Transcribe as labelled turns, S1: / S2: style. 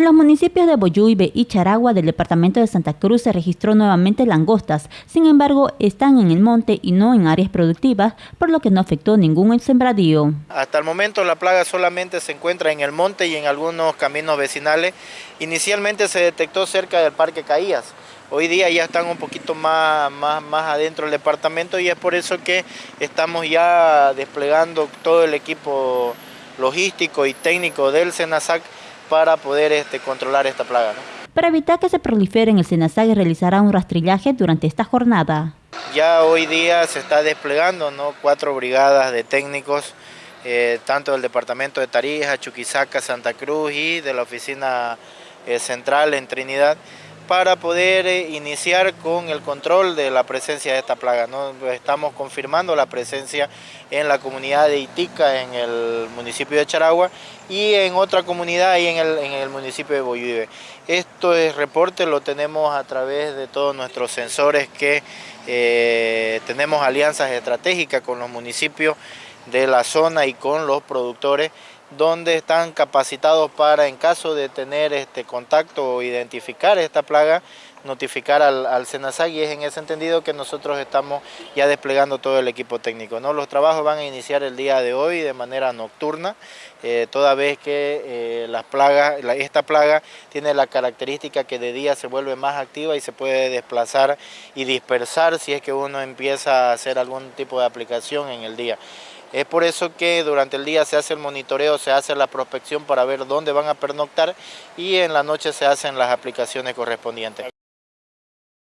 S1: En los municipios de Boyuibe y Charagua del departamento de Santa Cruz se registró nuevamente langostas, sin embargo están en el monte y no en áreas productivas, por lo que no afectó ningún sembradío.
S2: Hasta el momento la plaga solamente se encuentra en el monte y en algunos caminos vecinales. Inicialmente se detectó cerca del Parque Caías. Hoy día ya están un poquito más, más, más adentro del departamento y es por eso que estamos ya desplegando todo el equipo logístico y técnico del SENASAC para poder este, controlar esta plaga.
S1: Para evitar que se prolifere en el SENASAG realizará un rastrillaje durante esta jornada.
S2: Ya hoy día se está desplegando ¿no? cuatro brigadas de técnicos, eh, tanto del departamento de Tarija, Chuquisaca, Santa Cruz y de la oficina eh, central en Trinidad, para poder eh, iniciar con el control de la presencia de esta plaga. ¿no? Estamos confirmando la presencia en la comunidad de Itica, en el municipio de Charagua, y en otra comunidad ahí en el, municipio de Boyuive. Esto es reporte, lo tenemos a través de todos nuestros sensores que eh, tenemos alianzas estratégicas con los municipios de la zona y con los productores donde están capacitados para en caso de tener este contacto o identificar esta plaga, notificar al, al SENASAG y es en ese entendido que nosotros estamos ya desplegando todo el equipo técnico. Los trabajos van a iniciar el día de hoy de manera nocturna, eh, toda vez que eh, las plagas, esta plaga tiene la característica que de día se vuelve más activa y se puede desplazar y dispersar si es que uno empieza a hacer algún tipo de aplicación en el día. Es por eso que durante el día se hace el monitoreo, se hace la prospección para ver dónde van a pernoctar y en la noche se hacen las aplicaciones correspondientes.